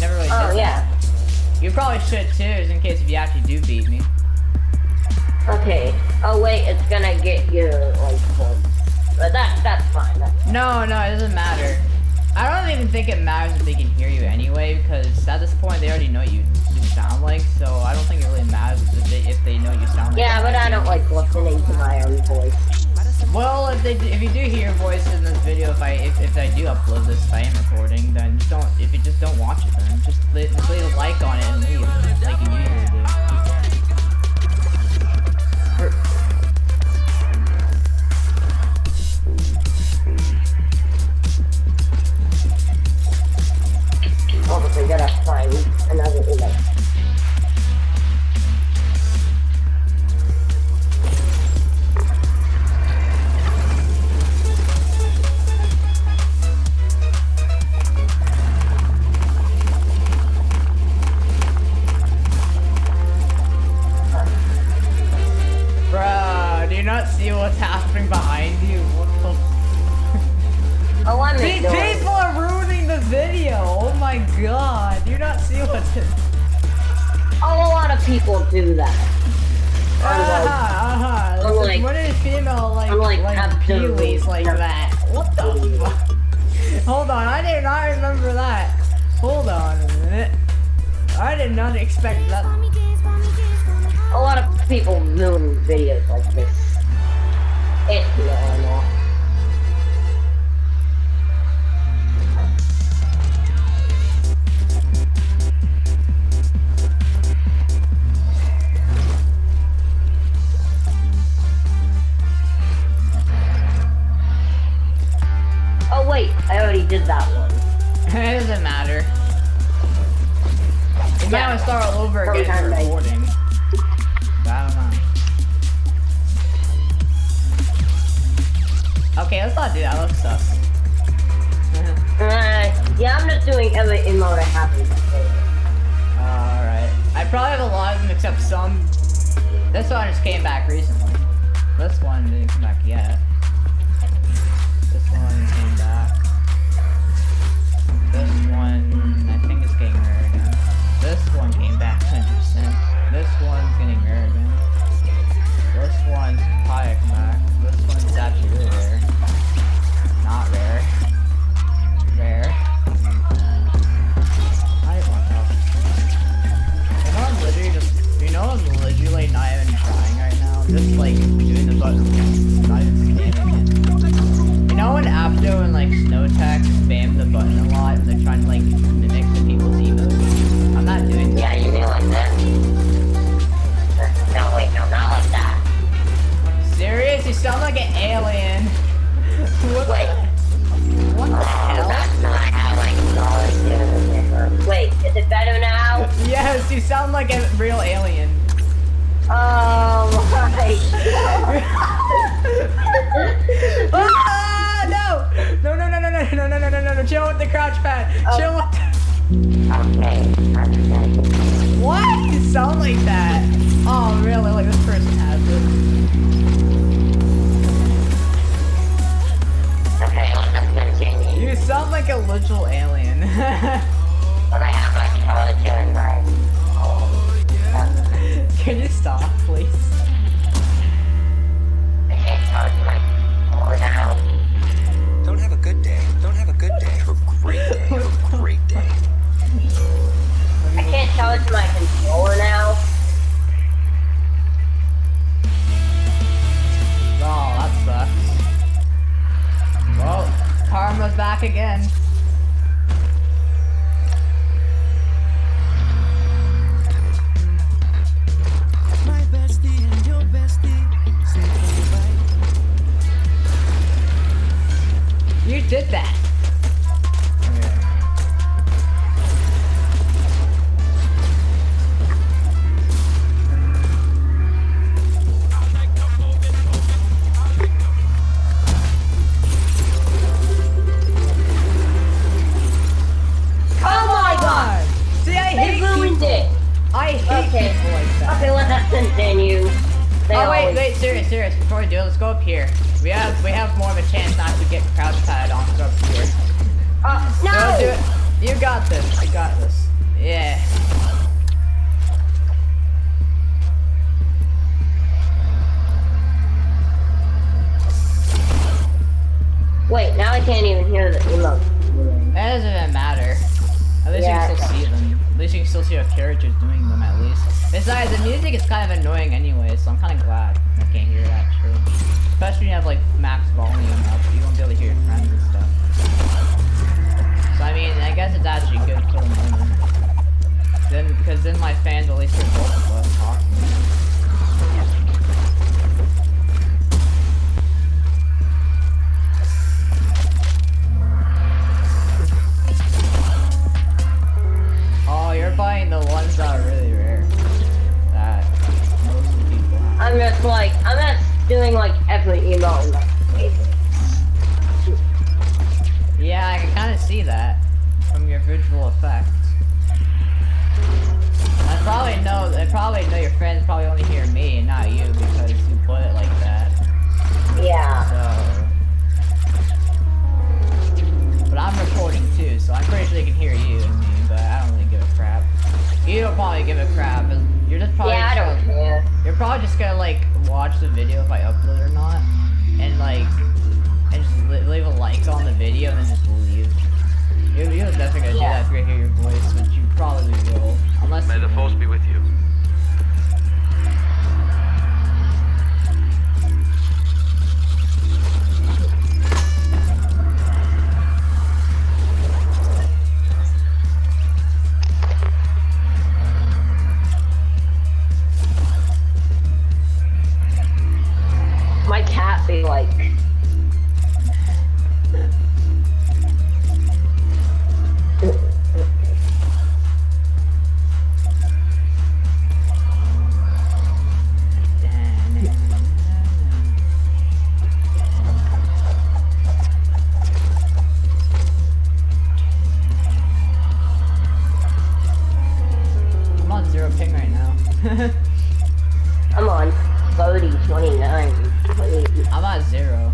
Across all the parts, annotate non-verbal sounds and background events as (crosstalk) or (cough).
never really Oh yeah. that. You probably should too, just in case if you actually do beat me. Okay. Oh wait, it's gonna get you like. But that that's fine. That's No, no, it doesn't matter. I don't even think it matters if they can hear you anyway, because at this point they already know you, you sound like, so I don't think it really matters if they, if they know you sound like. Yeah, but I don't like listening to my own voice. Well, if they if you do hear voice in this video, if I if, if I do upload this if I am recording, then just don't if you just don't watch it, then just leave, a like on it and leave like you people do that. Uh-huh, uh-huh. I'm like- what is female like I'm like, like absolutely peewees like that? What the fuck? Hold on, I did not remember that. Hold on a minute. I did not expect that. A lot of people ruin videos like this. It's normal. Oh that one. (laughs) it doesn't matter. You might Yeah. want to start all over again Sometime for recording. I don't know. Okay, let's not do that. Let's sus. (laughs) Uh, yeah, I'm just doing every emote I have in my. Alright. I probably have a lot of them except some. This one just came back recently. This one didn't come back yet. This one innocent. This one's getting arrogant. This one's pious. Sound like a real alien. Oh my. (laughs) ah, no! No, no, no, no, no, no, no, no, no, no, no, chill with the crouch pad. Chill with the... okay. What? You sound like that. Oh, really? Like this person has it. Okay, let's continue. You sound like a literal alien. (laughs) star, please? Besides, the music is kind of annoying anyway, so I'm kind of glad I can't hear it actually. Especially when you have like max volume up, you won't be able to hear your friends and stuff. So I mean, I guess it's actually good for the moment. Then, because then my fans will at least hear both of us talking. Oh, you're buying the ones that are really I'm just like, I'm just doing like every my favorites. Yeah, I can kind of see that from your visual effects. I probably know. I probably know your friends probably only hear me and not you because you put it like that. Yeah. So. But I'm recording too, so I'm pretty sure they can hear you and me. But I don't really give a crap. You don't probably give a crap. But You're just probably. Yeah, I just don't gonna- care. You're probably just gonna like watch the video if I upload or not, and like, and just leave a like on the video and then just leave. You're, you're definitely gonna Yeah. do that if you hear your voice, which you probably will, unless. May the force be with you. I'm on zero ping right now. (laughs) I'm on 30, 29, 20. I'm at zero.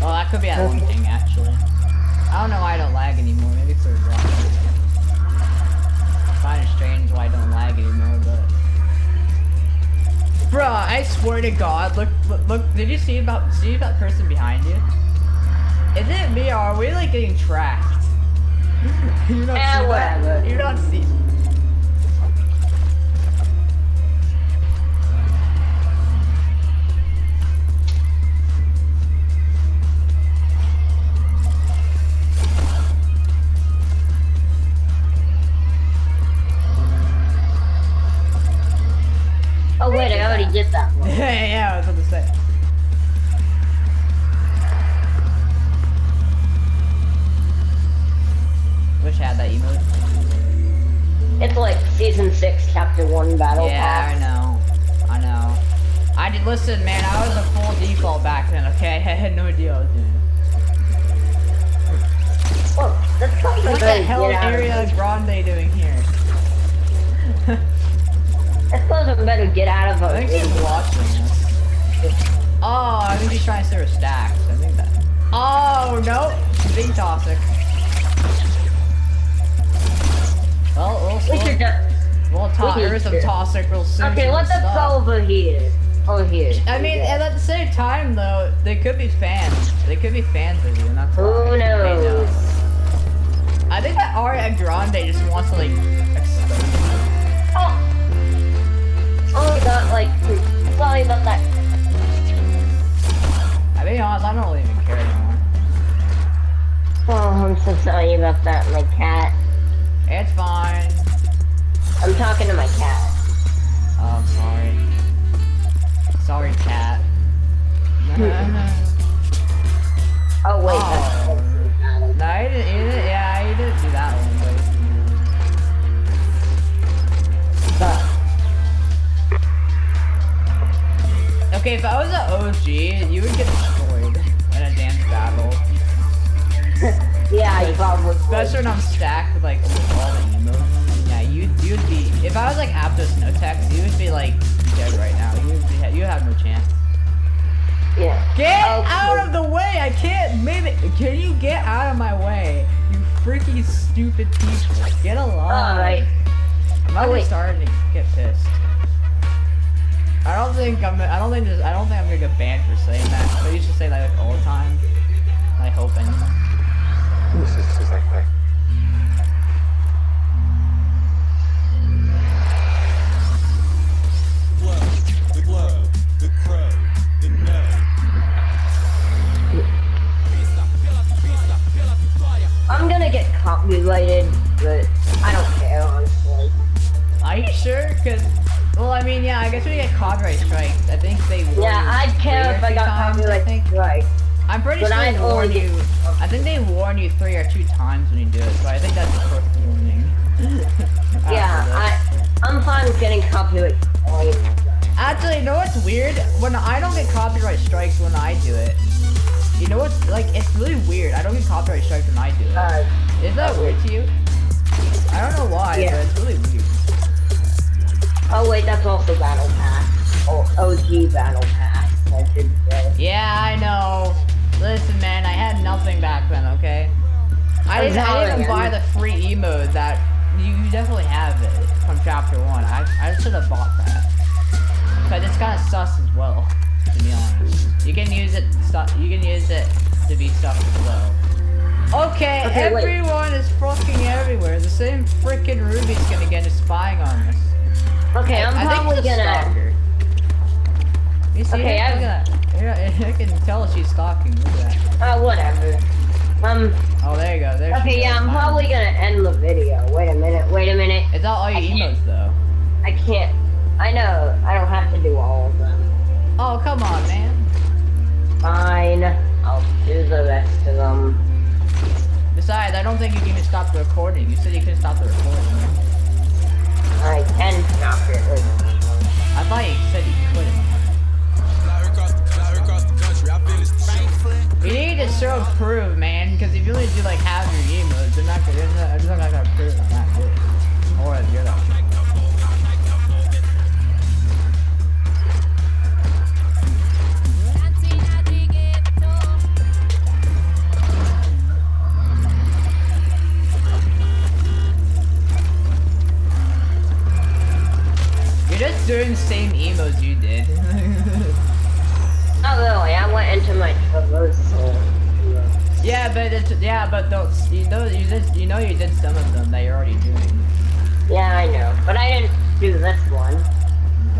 Well, that could be at one ping actually. I don't know why I don't lag anymore. Maybe it's a rock. Kind of strange why I don't lag anymore, but. Bruh, I swear to God, look, look, look, did you see about, see that person behind you? Is it me or are we like getting tracked? (laughs) you're not, Eh, see whatever. that? You don't see. Think she's trying to stir stacks. I think that. Oh no. being toxic. Well, we'll, We we'll, just... we'll talk. we There is some toxic real soon. Okay, let's go over here. Over here. I mean, and at the same time, though, they could be fans. They could be fans of you, and that's Who knows? know. I think that Ariana Grande just wants to like expose. Oh! Oh my god, like, sorry about that. I mean, honest, I don't really even care anymore. Oh, I'm so sorry about that, my cat. It's fine. I'm talking to my cat. Freaky stupid people. Get along. Alright. I'm Oh, already wait. starting to get pissed. I don't think I'm. I don't think. This, I don't think I'm gonna get banned for saying that. But I used to say that like all the time. I hope anyway. This is exactly. Copyrighted, but I don't care honestly. Are you sure? Cause, well, I mean, yeah, I guess we get copyright strikes. I think they warn Yeah, I'd care if I got times, I copyright think. strike. I'm pretty But sure I'd they warn you. I think they warn you three or two times when you do it, so I think that's the first warning. (laughs) Yeah. I I'm fine with getting copyright strike. Actually, you know what's weird? When I don't get copyright strikes when I do it. You know what's like? It's really weird. I don't get copyright strikes when I do it. Uh, Is that weird to you? I don't know why, Yeah. but it's really weird. oh wait, that's also Battle Pass. Oh, OG Battle Pass, I should say. Yeah, I know. Listen, man, I had nothing back then. Okay. I didn't, I didn't even buy the free emote that you you definitely have it from chapter one. I I should have bought that. Cause it's kind of sus as well, to be honest. You can use it. You can use it to be sus as well. Okay, Okay, wait. everyone is fucking everywhere. The same freaking Ruby's gonna get us spying on us. Okay, I'm I probably gonna. stalker. You see Okay. Look I've- at that. Yeah, (laughs) I can tell she's stalking. Look at that. Uh, whatever. Um. Oh, there you go. There she Okay, yeah, I'm probably gonna end the video. Wait a minute. Wait a minute. It's not all your I can't- emotes though. I can't. I know. I don't have to do all of them. Oh, come on, man. Fine. I'll do the rest of them. Besides, I don't think you can even stop the recording. You said you couldn't stop the recording. I can stop it. I thought you said you couldn't. Fly across the, fly across the country. I finished the show. You need to show proof, man, because if you only do like half your emotes, they're not gonna, they're not, they're not gonna prove I'm not good. Or you're not. You're doing the same emotes you did. Not really. I went into my traversal. yeah, but it's, yeah, but those you know you just you know you did some of them that you're already doing. Yeah, I know. But I didn't do this one.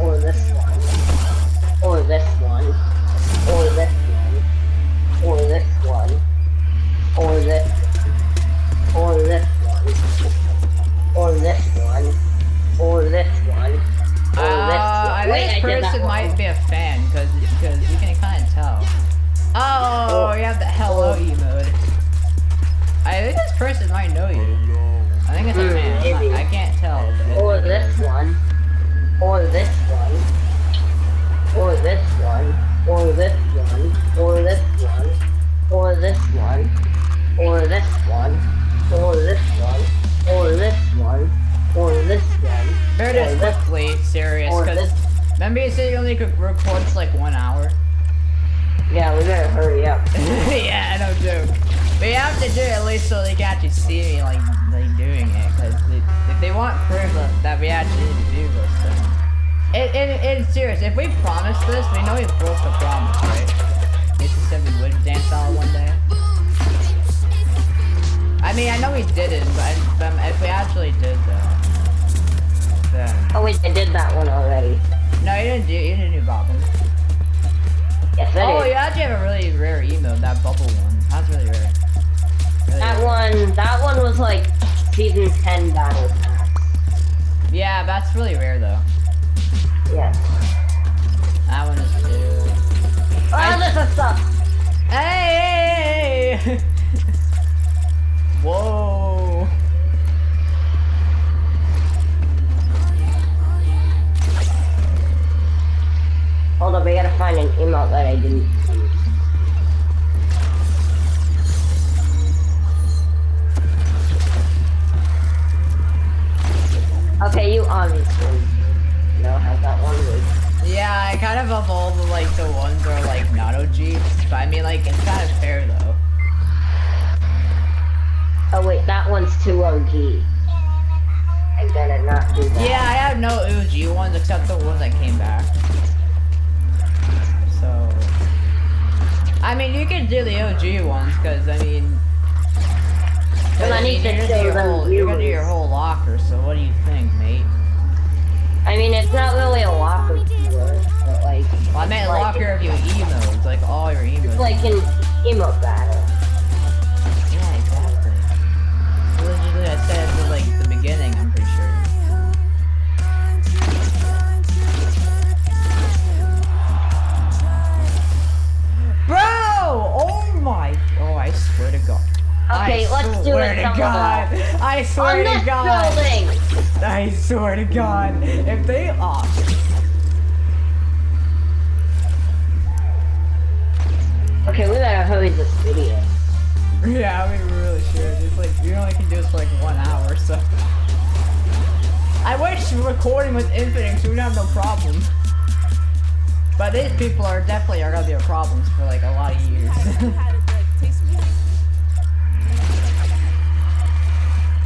Or this one. Or this mean, I know we didn't, but, but if we actually did though, then Oh wait, I did that one already. no, you didn't do you didn't do Bobbin. Yes, I Oh, did. you actually have a really rare emo, that bubble one. That's really rare. Really That rare. one, that one was like season 10 battle pass. Yeah, that's really rare though. Yes. That one is too. Oh, I- this is stuff. Hey, hey, hey. (laughs) Whoa. Hold up, I gotta find an emote that I didn't meant like locker of your emotes, like all your emotes. It's like an emo battle. Yeah, exactly. Literally, I said at like the beginning. I'm pretty sure. Bro! Oh my! Oh, I swear to God. Okay, I let's do it. I swear To God. I swear to God. I swear to God. If they opt. Okay, we better hurry this video. Yeah, I mean, we really should. It's like, you only can do this for like one hour, so. I wish recording was infinite so we'd have no problem. But these people are definitely are gonna be a problem for like a lot of years.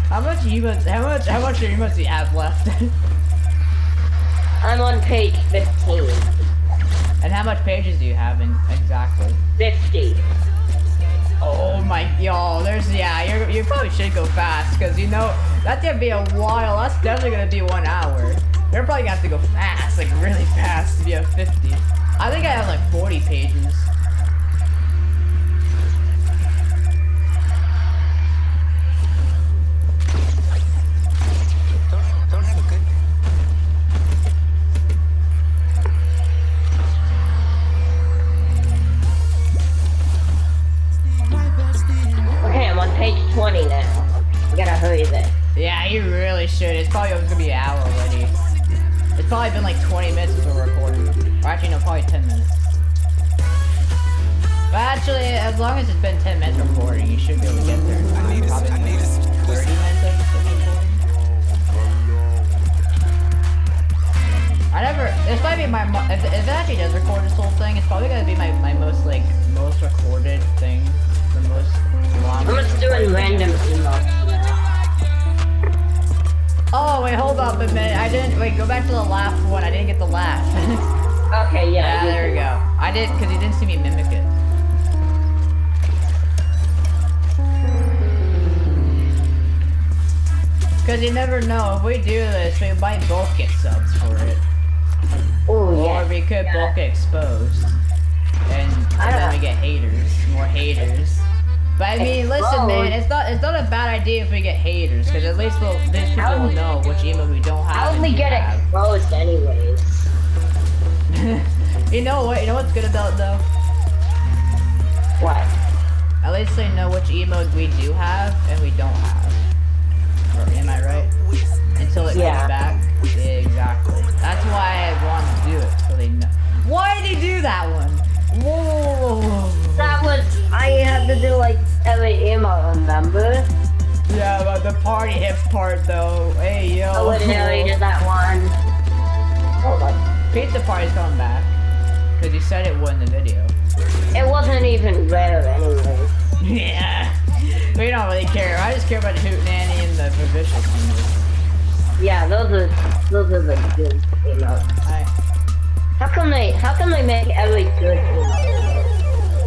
how much emotes, how much, how much emotes do you have left? (laughs) I'm on page 15. And how much pages do you have in exactly? 50. Oh my, yo, there's, yeah, you're, you probably should go fast, because, you know, that's gonna be a while, that's definitely gonna be one hour. You're probably gonna have to go fast, like, really fast to be at 50. I think I have, like, 40 pages. My. mo- If, if it actually does record this whole thing, it's probably gonna be my, my most like most recorded thing, the most long. I'm just doing random emotes. Oh wait, hold up a minute. I didn't. Wait, go back to the laugh one. I didn't get the laugh. Okay, yeah. yeah, there we go. I did because you didn't see me mimic it. Because you never know. If we do this, we might both get subs for it. Oh, yeah. Or we could yeah. both get exposed. And, and then don't- we get haters. More haters. But I mean, listen, man, it's not it's not a bad idea if we get haters, because at least we'll, these people will know which email we don't have. How would we get have. exposed anyways? (laughs) you know what? You know what's good about it, though? What? At least they know which emote we do have and we don't have. Or am I right? Until it Yeah. comes back. Yeah, exactly. That's why I want to do it, so they know. Why did he do that one? Whoa, whoa, whoa, whoa, whoa. That was, I had to do like every emote, remember? Yeah, but the party hips part though. Hey yo. I literally did that one. Hold on. Pizza party's coming back. Cause you said it would in the video. It wasn't even rare anyway. (laughs) yeah. We don't really care. I just care about Hootenanny and the vicious ones. Yeah, those are, those are the good emotes. I How come they, how come they make every good emote?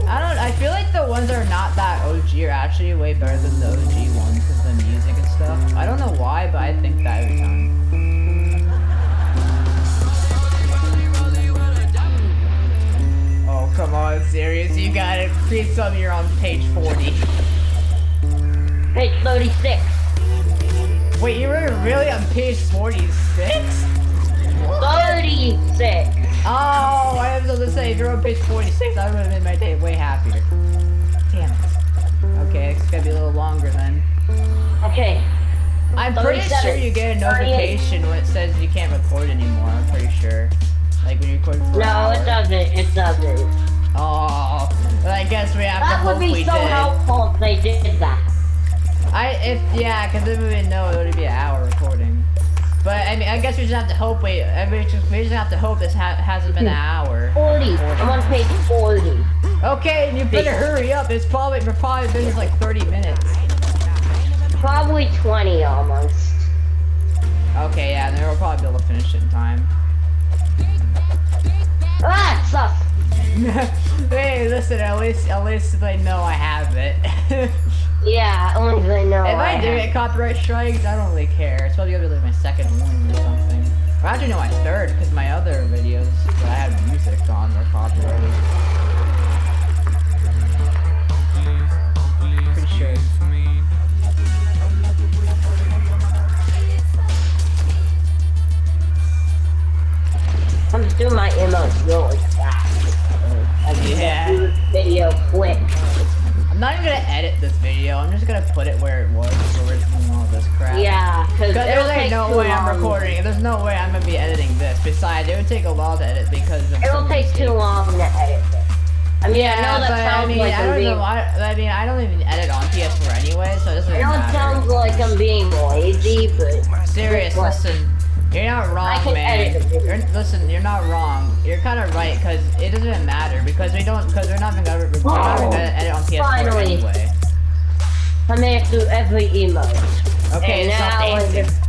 I don't I feel like the ones that are not that OG are actually way better than the OG ones because the music and stuff. I don't know why, but I think that every time. Oh come on, serious? You got it. Please tell me you're on page 40. Page 36. Wait, you were really on page 46? 36. Oh, I was to say, if you're on page 46, I would have made my day way happier. Damn it. Okay, it's gonna be a little longer then. Okay. I'm pretty sure you get a notification when it says you can't record anymore. I'm pretty sure. Like when you record for No, it doesn't. It doesn't. Oh, but I guess we have to That would be so did. helpful if they did that. I if yeah, because then we would know it would be an hour recording. But I mean, I guess we just have to hope. We I mean, just, we just have to hope this ha hasn't been an hour. 40. I'm on page 40. Okay, and you better hurry up. It's probably we're probably been just like 30 minutes. Probably 20 almost. Okay, yeah, then we'll probably be able to finish it in time. Ah, it sucks. (laughs) hey, listen, at least at least they know I have it. (laughs) Yeah, only they know. If I do have- get copyright strikes, I don't really care. It's probably gonna be like my second one or something. Or actually, no, my third, because my other videos that I had music on were copyrighted. Pretty sure. I'm just doing my emotes really fast. I Yeah. this video quick. I'm not even gonna edit this video. I'm just gonna put it where it was, where it's take no too way I'm recording. There's no way I'm gonna be editing this. Besides, it would take a while to edit because of It'll take too long to edit this. I mean, I Yeah, know that but I mean, like I don't being. even. I, I mean, I don't even edit on PS4 anyway, so it doesn't I know it sounds like I'm being lazy, but Serious, listen. You're not wrong, man. edit the video. You're, listen, you're not wrong. You're kind of right, cause it doesn't matter because we don't, cause we're not even gonna, we're not even Oh, gonna edit on PS4 finally. anyway. I made it through every emote. Okay, and now I dancing. just